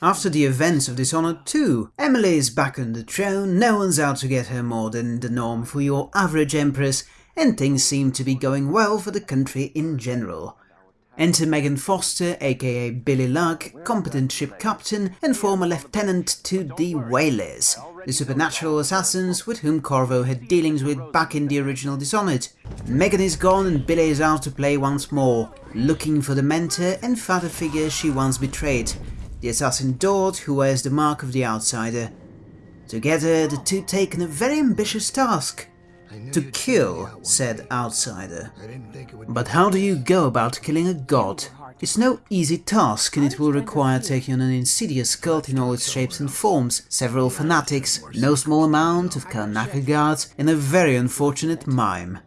After the events of Dishonored 2, Emily is back on the throne, no one's out to get her more than the norm for your average empress, and things seem to be going well for the country in general. Enter Megan Foster, aka Billy Lurk, competent ship captain and former lieutenant to the Whalers, the supernatural assassins with whom Corvo had dealings with back in the original Dishonored. Megan is gone and Billy is out to play once more, looking for the mentor and father figure she once betrayed, the assassin Daud who wears the mark of the outsider. Together the two take on a very ambitious task. To kill said outsider. But how do you go about killing a god? It's no easy task and it will require taking on an insidious cult in all its shapes and forms, several fanatics, no small amount of Karnaca guards, and a very unfortunate mime.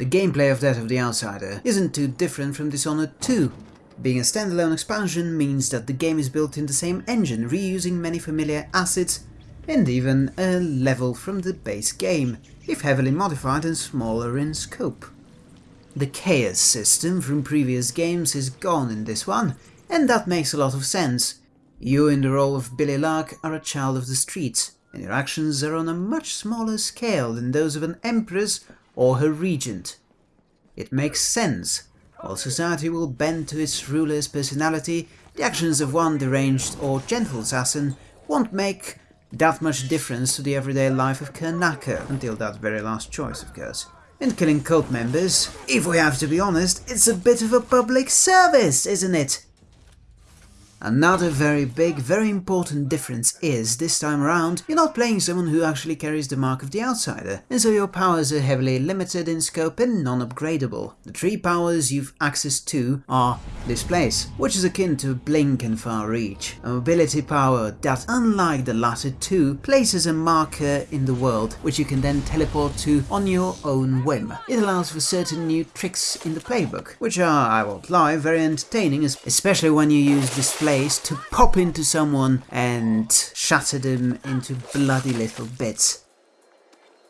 The gameplay of Death of the Outsider isn't too different from Dishonored 2. Being a standalone expansion means that the game is built in the same engine, reusing many familiar assets and even a level from the base game, if heavily modified and smaller in scope. The chaos system from previous games is gone in this one, and that makes a lot of sense. You in the role of Billy Lurk are a child of the streets, and your actions are on a much smaller scale than those of an empress or her regent. It makes sense. While society will bend to its ruler's personality, the actions of one deranged or gentle assassin won't make that much difference to the everyday life of Karnaca, until that very last choice, of course. In killing cult members, if we have to be honest, it's a bit of a public service, isn't it? Another very big, very important difference is, this time around, you're not playing someone who actually carries the mark of the outsider, and so your powers are heavily limited in scope and non-upgradable. The three powers you've access to are Displace, which is akin to Blink and Far Reach, a mobility power that, unlike the latter two, places a marker in the world, which you can then teleport to on your own whim. It allows for certain new tricks in the playbook, which are, I won't lie, very entertaining, especially when you use Displace place to pop into someone and shatter them into bloody little bits.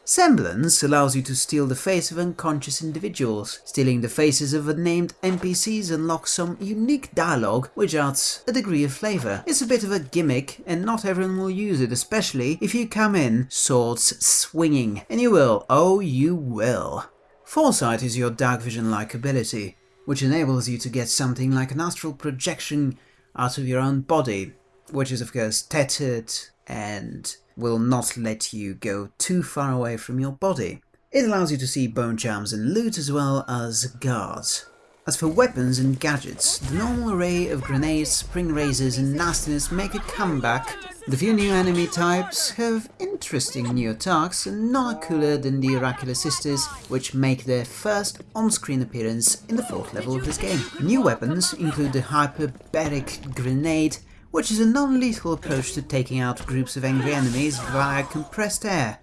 Semblance allows you to steal the face of unconscious individuals. Stealing the faces of unnamed NPCs unlocks some unique dialogue which adds a degree of flavour. It's a bit of a gimmick and not everyone will use it, especially if you come in swords swinging. And you will, oh you will. Foresight is your dark vision-like ability, which enables you to get something like an astral projection out of your own body, which is of course tethered and will not let you go too far away from your body. It allows you to see bone charms and loot as well as guards. As for weapons and gadgets, the normal array of grenades, spring razors and nastiness make a comeback. The few new enemy types have interesting new attacks and none are cooler than the Oracular Sisters, which make their first on-screen appearance in the fourth level of this game. New weapons include the Hyperbaric Grenade, which is a non-lethal approach to taking out groups of angry enemies via compressed air.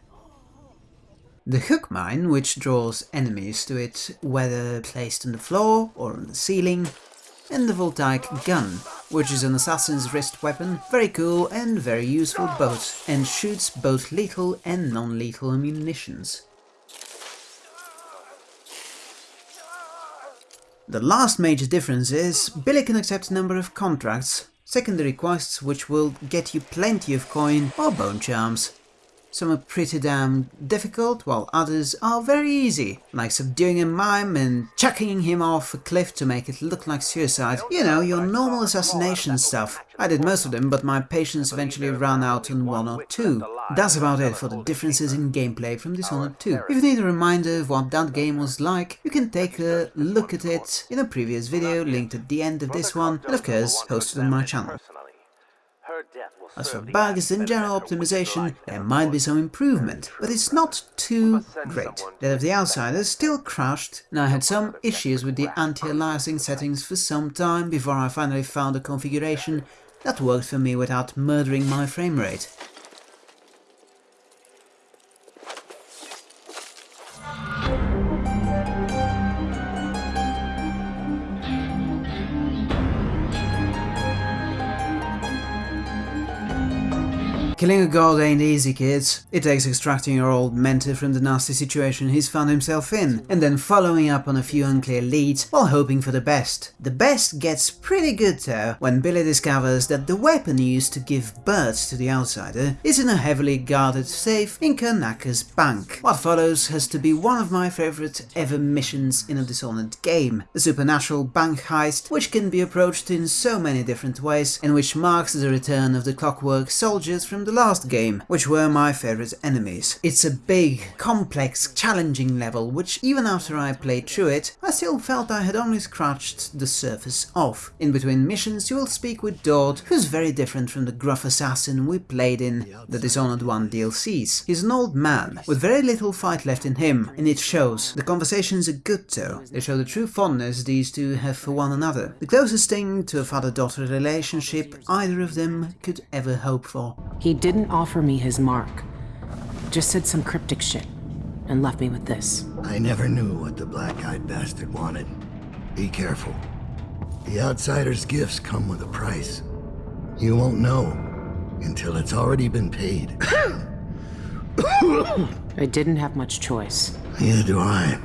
The hook mine, which draws enemies to it whether placed on the floor or on the ceiling, and the voltaic gun, which is an assassin's wrist weapon, very cool and very useful both, and shoots both lethal and non-lethal munitions. The last major difference is Billy can accept a number of contracts, secondary quests which will get you plenty of coin or bone charms. Some are pretty damn difficult, while others are very easy, like subduing a mime and chucking him off a cliff to make it look like suicide. You know, your normal assassination stuff. I did most of them, but my patience eventually ran out on one or two. That's about it for the differences in gameplay from Dishonored 2. If you need a reminder of what that game was like, you can take a look at it in a previous video linked at the end of this one, and of course posted on my channel. As for bugs and general optimization, there might be some improvement, but it's not too great. Death of the Outsiders still crashed, and I had some issues with the anti-aliasing settings for some time before I finally found a configuration that worked for me without murdering my framerate. Killing a god ain't easy, kids. It takes extracting your old mentor from the nasty situation he's found himself in, and then following up on a few unclear leads while hoping for the best. The best gets pretty good though, when Billy discovers that the weapon used to give birth to the outsider is in a heavily guarded safe in Karnaca's bank. What follows has to be one of my favorite ever missions in a Dishonored game, a supernatural bank heist which can be approached in so many different ways and which marks the return of the clockwork soldiers from the last game, which were my favorite enemies. It's a big, complex, challenging level, which even after I played through it, I still felt I had only scratched the surface off. In between missions you will speak with Daud, who's very different from the gruff assassin we played in the Dishonored 1 DLCs. He's an old man, with very little fight left in him, and it shows. The conversations are good though, they show the true fondness these two have for one another. The closest thing to a father-daughter relationship either of them could ever hope for. He didn't offer me his mark. Just said some cryptic shit. And left me with this. I never knew what the black-eyed bastard wanted. Be careful. The outsider's gifts come with a price. You won't know until it's already been paid. I didn't have much choice. Neither do I.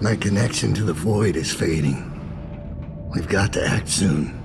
My connection to the void is fading. We've got to act soon.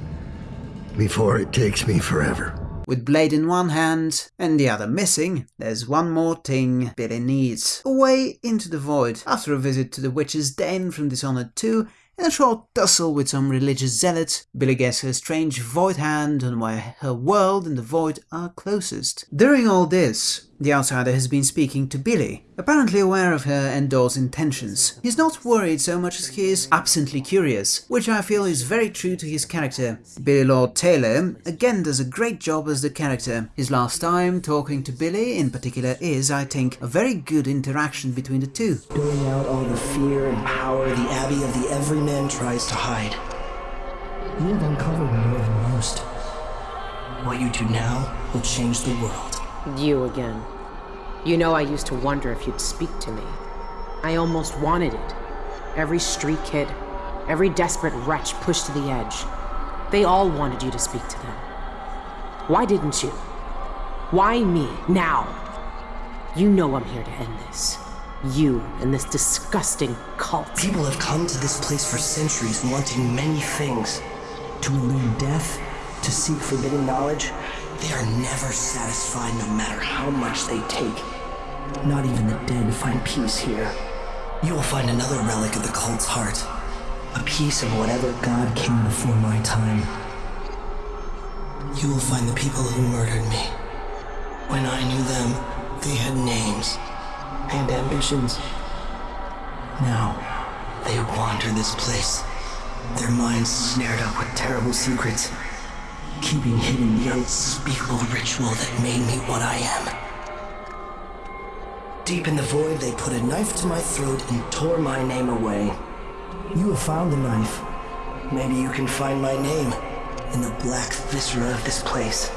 Before it takes me forever. With Blade in one hand and the other missing, there's one more thing Billy needs. Away into the void. After a visit to the Witch's Den from Dishonored 2 and a short tussle with some religious zealots, Billy gets her strange void hand on where her world and the void are closest. During all this, the outsider has been speaking to Billy, apparently aware of her and Daud's intentions. He's not worried so much as he is absently curious, which I feel is very true to his character. Billy Lord Taylor again does a great job as the character. His last time talking to Billy in particular is, I think, a very good interaction between the two. Doing out all the fear and power the Abbey of the Everyman tries to hide. You have uncovered more than most. What you do now will change the world. You again. You know I used to wonder if you'd speak to me. I almost wanted it. Every street kid, every desperate wretch pushed to the edge. They all wanted you to speak to them. Why didn't you? Why me, now? You know I'm here to end this. You and this disgusting cult. People have come to this place for centuries wanting many things. To elude death, to seek forbidden knowledge. They are never satisfied no matter how much they take. Not even the dead find peace here. You will find another relic of the cult's heart. A piece of whatever god came before my time. You will find the people who murdered me. When I knew them, they had names and ambitions. Now, they wander this place, their minds snared up with terrible secrets, keeping hidden the unspeakable ritual that made me what I am. Deep in the void, they put a knife to my throat and tore my name away. You have found the knife. Maybe you can find my name in the black viscera of this place.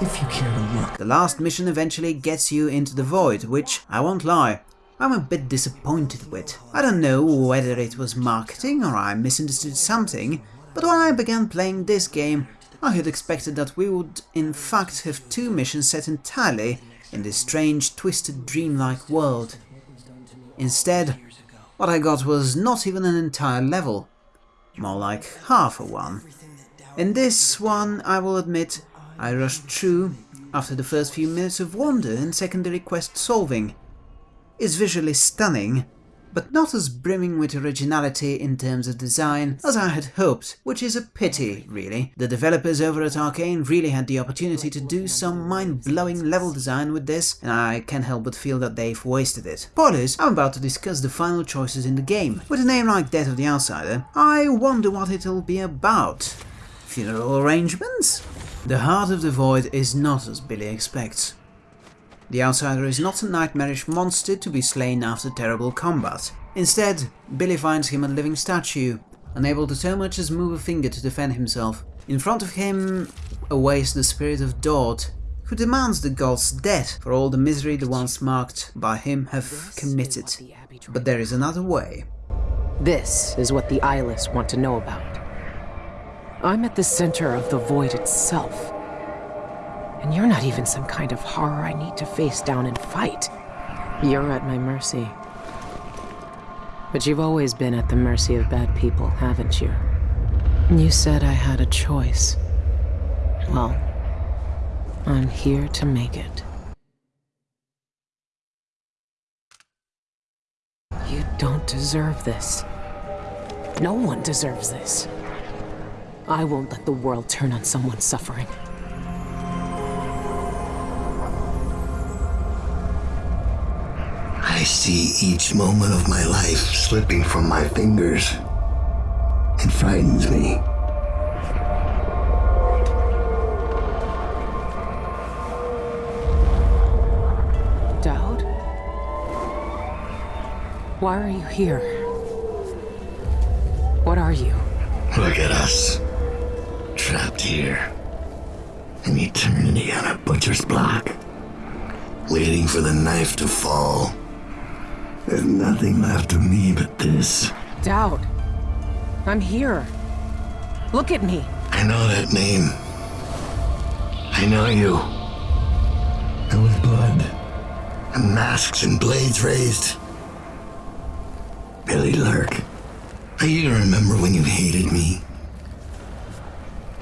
If you care to look. The last mission eventually gets you into the void, which, I won't lie, I'm a bit disappointed with. I don't know whether it was marketing or I misunderstood something, but when I began playing this game, I had expected that we would in fact have two missions set entirely in this strange, twisted, dreamlike world. Instead, what I got was not even an entire level, more like half a one. In this one, I will admit, I rushed through after the first few minutes of wonder and secondary quest solving. It's visually stunning, but not as brimming with originality in terms of design as I had hoped, which is a pity, really. The developers over at Arkane really had the opportunity to do some mind-blowing level design with this, and I can't help but feel that they've wasted it. Spoilers, I'm about to discuss the final choices in the game. With a name like Death of the Outsider, I wonder what it'll be about. Funeral arrangements? The Heart of the Void is not as Billy expects. The Outsider is not a nightmarish monster to be slain after terrible combat. Instead, Billy finds him a living statue, unable to so much as move a finger to defend himself. In front of him awaits the spirit of Daud, who demands the god's death for all the misery the ones marked by him have committed. But there is another way. This is what the eyeless want to know about. I'm at the center of the void itself. And you're not even some kind of horror I need to face down and fight. You're at my mercy. But you've always been at the mercy of bad people, haven't you? You said I had a choice. Well, I'm here to make it. You don't deserve this. No one deserves this. I won't let the world turn on someone suffering. See each moment of my life slipping from my fingers. It frightens me. Daud? Why are you here? What are you? Look at us. Trapped here. An eternity on a butcher's block. Waiting for the knife to fall. There's nothing left of me but this. Daud. I'm here. Look at me. I know that name. I know you. There was blood. And masks and blades raised. Billy Lurk. I even remember when you hated me.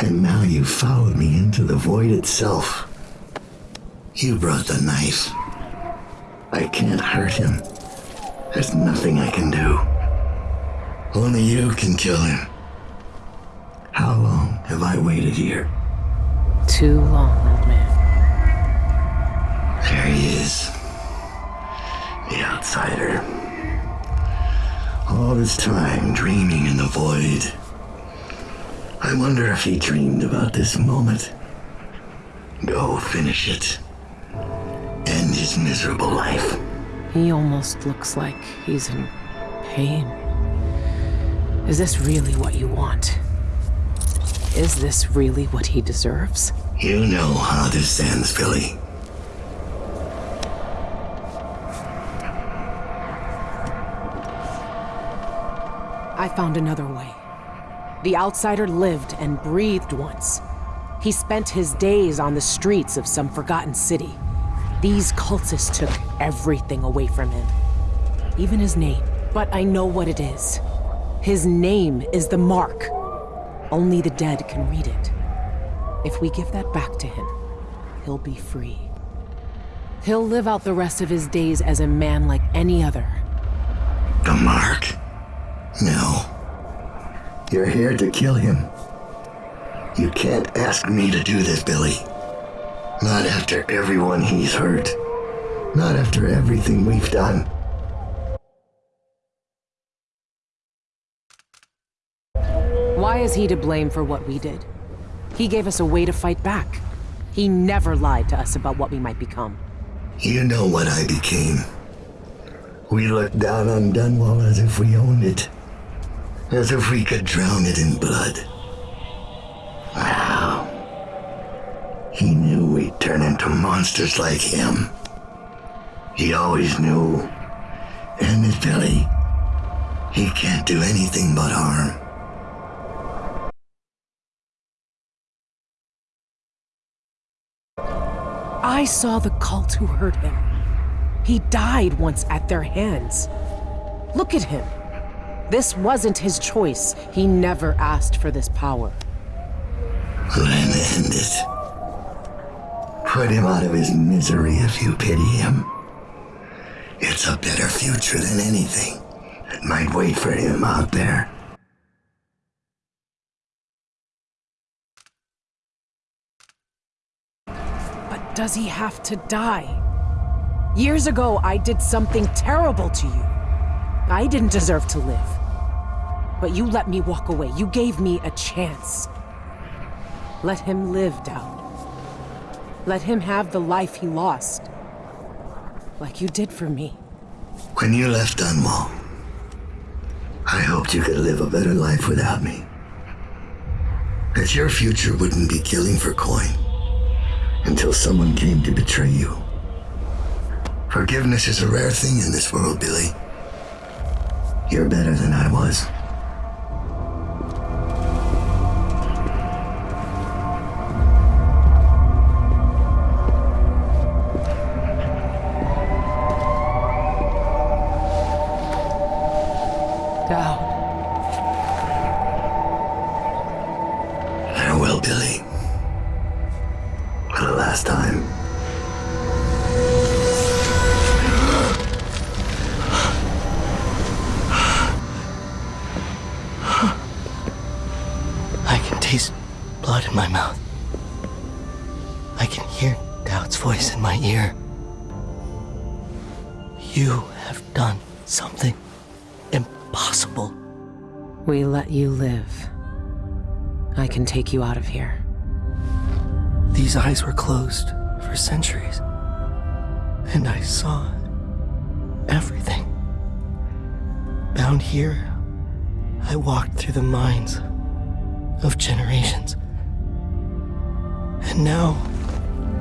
And now you followed me into the void itself. You brought the knife. I can't hurt him. There's nothing I can do. Only you can kill him. How long have I waited here? Too long, old man. There he is. The outsider. All this time dreaming in the void. I wonder if he dreamed about this moment. Go finish it. End his miserable life. He almost looks like he's in pain. Is this really what you want? Is this really what he deserves? You know how this ends, Billy. I found another way. The outsider lived and breathed once. He spent his days on the streets of some forgotten city. These cultists took everything away from him, even his name. But I know what it is. His name is the Mark. Only the dead can read it. If we give that back to him, he'll be free. He'll live out the rest of his days as a man like any other. The mark? No. You're here to kill him. You can't ask me to do this, Billy. Not after everyone he's hurt. Not after everything we've done. Why is he to blame for what we did? He gave us a way to fight back. He never lied to us about what we might become. You know what I became. We looked down on Dunwall as if we owned it. As if we could drown it in blood. He knew we'd turn into monsters like him. He always knew. And his Billy. He can't do anything but harm. I saw the cult who hurt him. He died once at their hands. Look at him. This wasn't his choice. He never asked for this power. Then end it. Put him out of his misery if you pity him. It's a better future than anything that might wait for him out there. But does he have to die? Years ago, I did something terrible to you. I didn't deserve to live. But you let me walk away. You gave me a chance. Let him live, Daud. Let him have the life he lost. Like you did for me. When you left Dunwall, I hoped you could live a better life without me. That your future wouldn't be killing for coin until someone came to betray you. Forgiveness is a rare thing in this world, Billy. You're better than I was. In my mouth. I can hear Daud's voice in my ear. You have done something impossible. We let you live. I can take you out of here. These eyes were closed for centuries. And I saw everything. Bound here, I walked through the minds of generations. Now,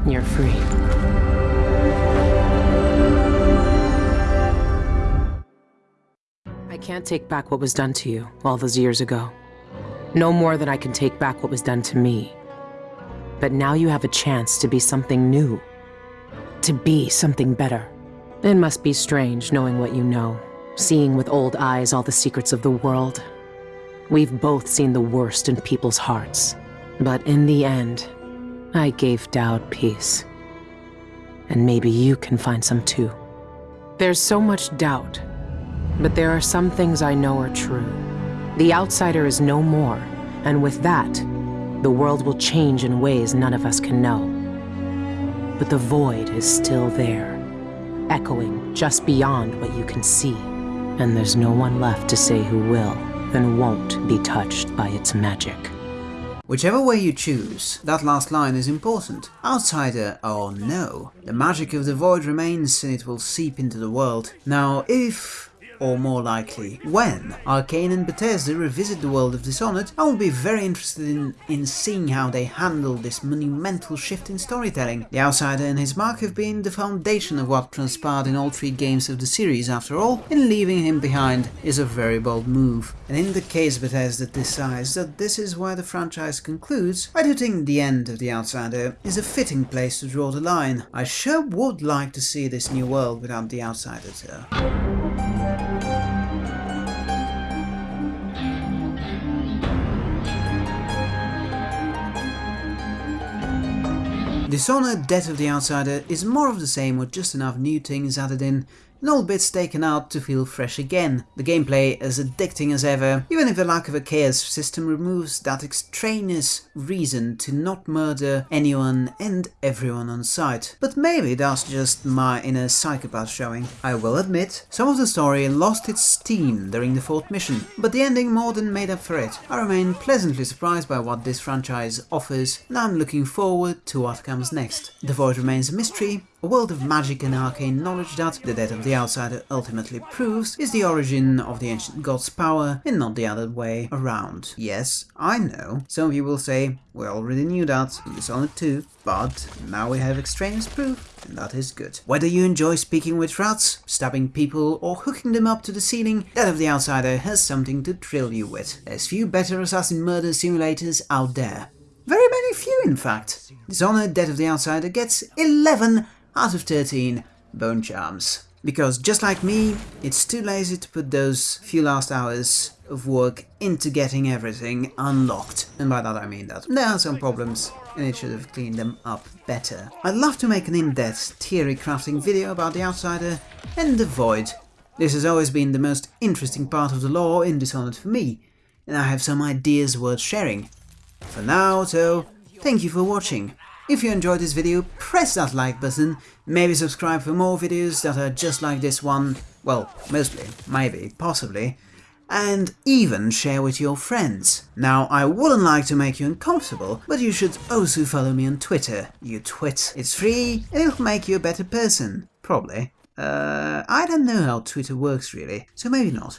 You're free. I can't take back what was done to you all those years ago. No more than I can take back what was done to me. But now you have a chance to be something new. To be something better. It must be strange knowing what you know, seeing with old eyes all the secrets of the world. We've both seen the worst in people's hearts. But in the end, I gave Daud peace. And maybe you can find some too. There's so much doubt, but there are some things I know are true. The outsider is no more, and with that, the world will change in ways none of us can know. But the void is still there, echoing just beyond what you can see. And there's no one left to say who will and won't be touched by its magic. Whichever way you choose, that last line is important. Outsider or no, the magic of the void remains and it will seep into the world. Now, if or more likely, when Arkane and Bethesda revisit the world of Dishonored, I will be very interested in, in seeing how they handle this monumental shift in storytelling. The Outsider and his mark have been the foundation of what transpired in all three games of the series after all, and leaving him behind is a very bold move. And in the case Bethesda decides that this is where the franchise concludes, I do think the end of The Outsider is a fitting place to draw the line. I sure would like to see this new world without The Outsider. Dishonored Death of the Outsider is more of the same with just enough new things added in all bits taken out to feel fresh again. The gameplay as addicting as ever, even if the lack of a chaos system removes that extraneous reason to not murder anyone and everyone on sight. But maybe that's just my inner psychopath showing. I will admit, some of the story lost its steam during the fourth mission, but the ending more than made up for it. I remain pleasantly surprised by what this franchise offers, and I'm looking forward to what comes next. The Void remains a mystery, a world of magic and arcane knowledge that, the death of the outsider ultimately proves, is the origin of the ancient god's power and not the other way around. Yes, I know, some of you will say, we already knew that in Dishonored 2, but now we have extraneous proof, and that is good. Whether you enjoy speaking with rats, stabbing people, or hooking them up to the ceiling, Death of the Outsider has something to thrill you with. There's few better assassin murder simulators out there. Very many few, in fact. Dishonored Death of the Outsider gets 11 out of 13 bone charms. Because just like me, it's too lazy to put those few last hours of work into getting everything unlocked. And by that I mean that there are some problems and it should have cleaned them up better. I'd love to make an in-depth theory crafting video about the Outsider and the Void. This has always been the most interesting part of the lore in Dishonored for me, and I have some ideas worth sharing. For now, though, thank you for watching. If you enjoyed this video, press that like button, maybe subscribe for more videos that are just like this one, well, mostly, maybe, possibly, and even share with your friends. Now, I wouldn't like to make you uncomfortable, but you should also follow me on Twitter, you twit. It's free, and it'll make you a better person. Probably. Uh, I don't know how Twitter works really, so maybe not.